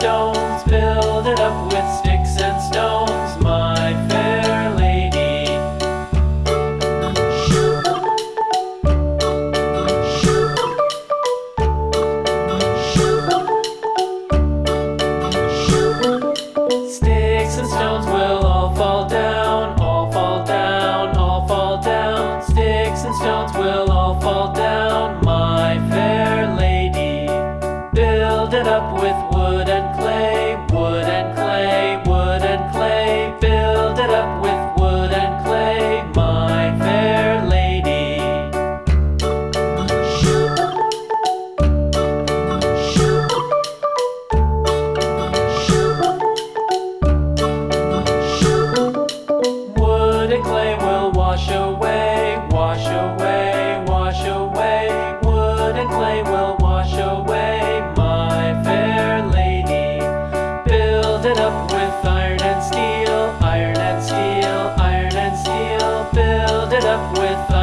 stones, build it up with sticks and stones, my fair lady. Sticks and stones will all fall down, all fall down, all fall down. Sticks and stones will all fall down, my fair lady. Build it up with with